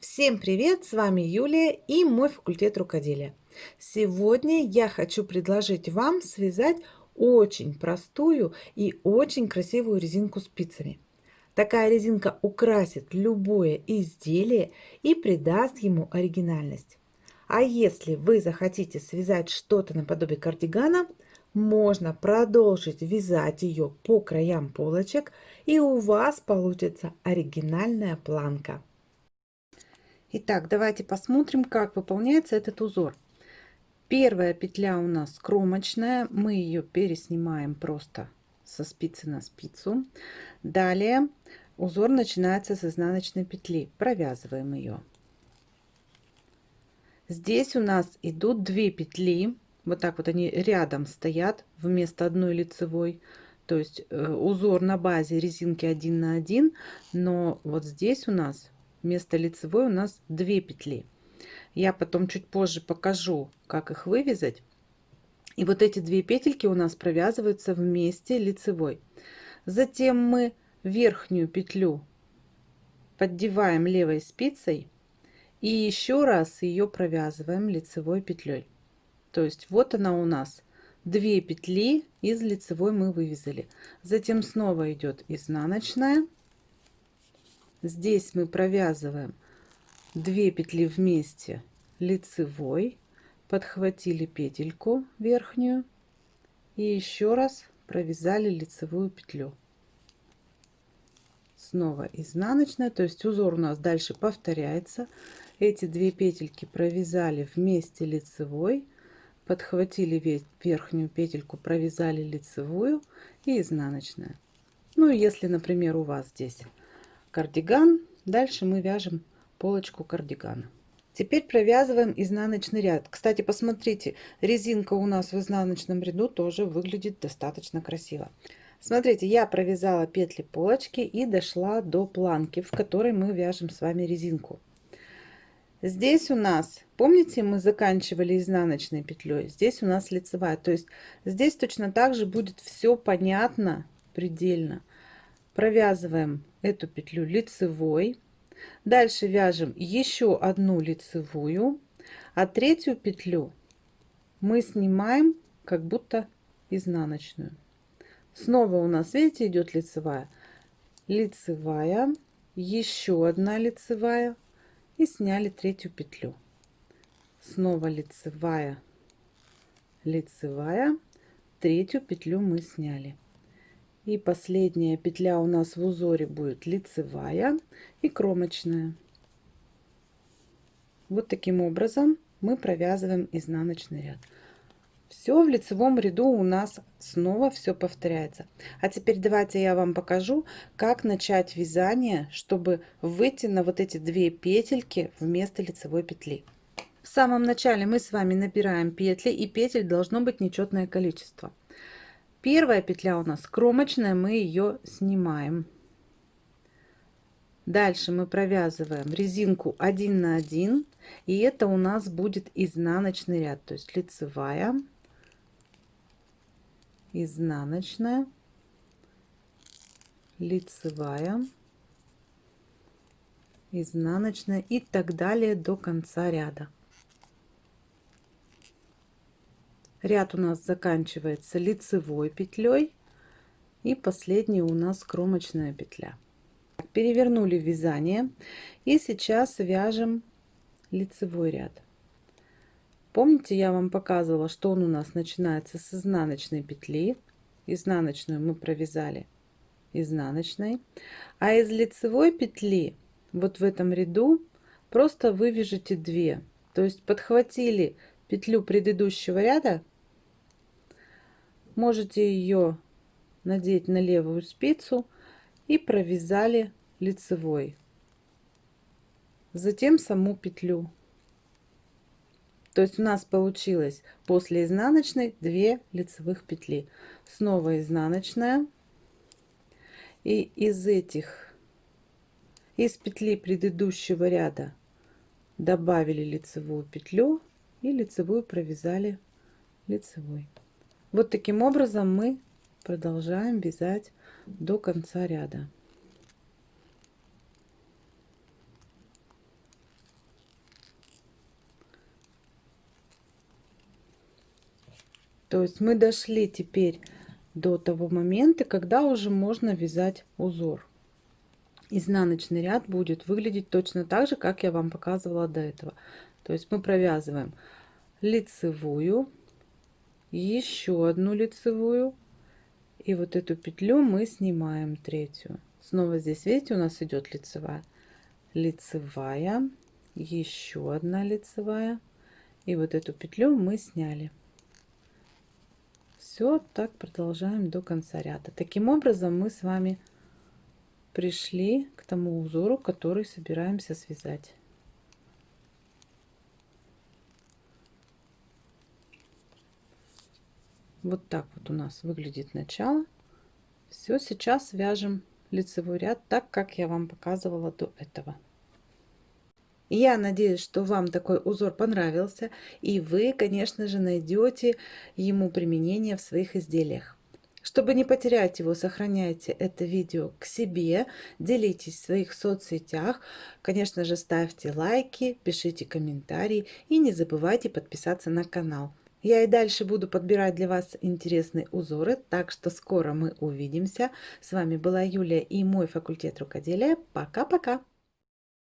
Всем привет! С вами Юлия и мой факультет рукоделия. Сегодня я хочу предложить вам связать очень простую и очень красивую резинку спицами. Такая резинка украсит любое изделие и придаст ему оригинальность. А если вы захотите связать что-то наподобие кардигана, можно продолжить вязать ее по краям полочек и у вас получится оригинальная планка. Итак, давайте посмотрим, как выполняется этот узор. Первая петля у нас кромочная, мы ее переснимаем просто со спицы на спицу. Далее узор начинается с изнаночной петли, провязываем ее. Здесь у нас идут две петли, вот так вот они рядом стоят вместо одной лицевой. То есть э, узор на базе резинки 1 на 1, но вот здесь у нас вместо лицевой у нас две петли. Я потом чуть позже покажу, как их вывязать. И вот эти две петельки у нас провязываются вместе лицевой. Затем мы верхнюю петлю поддеваем левой спицей и еще раз ее провязываем лицевой петлей. То есть вот она у нас две петли из лицевой мы вывязали. Затем снова идет изнаночная Здесь мы провязываем 2 петли вместе лицевой, подхватили петельку верхнюю и еще раз провязали лицевую петлю. Снова изнаночная, то есть узор у нас дальше повторяется. Эти две петельки провязали вместе лицевой, подхватили верхнюю петельку, провязали лицевую и изнаночная. Ну, если, например, у вас здесь кардиган. Дальше мы вяжем полочку кардигана. Теперь провязываем изнаночный ряд. Кстати, посмотрите, резинка у нас в изнаночном ряду тоже выглядит достаточно красиво. Смотрите, я провязала петли полочки и дошла до планки, в которой мы вяжем с вами резинку. Здесь у нас, помните, мы заканчивали изнаночной петлей, здесь у нас лицевая. То есть здесь точно так же будет все понятно предельно. Провязываем эту петлю лицевой. Дальше вяжем еще одну лицевую а третью петлю мы снимаем как будто изнаночную. Снова у нас видите идет лицевая. Лицевая еще одна лицевая и сняли третью петлю. Снова лицевая лицевая третью петлю мы сняли и последняя петля у нас в узоре будет лицевая и кромочная. Вот таким образом мы провязываем изнаночный ряд. Все в лицевом ряду у нас снова все повторяется. А теперь давайте я вам покажу, как начать вязание, чтобы выйти на вот эти две петельки вместо лицевой петли. В самом начале мы с вами набираем петли и петель должно быть нечетное количество. Первая петля у нас кромочная, мы ее снимаем. Дальше мы провязываем резинку 1 на 1, и это у нас будет изнаночный ряд, то есть лицевая, изнаночная, лицевая, изнаночная и так далее до конца ряда. Ряд у нас заканчивается лицевой петлей и последняя у нас кромочная петля. Перевернули вязание и сейчас вяжем лицевой ряд. Помните я вам показывала что он у нас начинается с изнаночной петли. Изнаночную мы провязали изнаночной. А из лицевой петли вот в этом ряду просто вывяжите 2 то есть подхватили петлю предыдущего ряда можете ее надеть на левую спицу и провязали лицевой. Затем саму петлю. То есть у нас получилось после изнаночной 2 лицевых петли. Снова изнаночная. И из этих из петли предыдущего ряда добавили лицевую петлю и лицевую провязали лицевой вот таким образом мы продолжаем вязать до конца ряда. То есть мы дошли теперь до того момента, когда уже можно вязать узор. Изнаночный ряд будет выглядеть точно так же, как я вам показывала до этого. То есть мы провязываем лицевую, еще одну лицевую, и вот эту петлю мы снимаем третью. Снова здесь, видите, у нас идет лицевая, лицевая, еще одна лицевая, и вот эту петлю мы сняли. Все так продолжаем до конца ряда. Таким образом мы с вами пришли к тому узору, который собираемся связать. Вот так вот у нас выглядит начало. Все, сейчас вяжем лицевой ряд так, как я вам показывала до этого. Я надеюсь, что вам такой узор понравился, и вы, конечно же, найдете ему применение в своих изделиях. Чтобы не потерять его, сохраняйте это видео к себе, делитесь в своих соцсетях, конечно же, ставьте лайки, пишите комментарии и не забывайте подписаться на канал. Я и дальше буду подбирать для вас интересные узоры, так что скоро мы увидимся. С вами была Юлия и мой факультет рукоделия. Пока-пока!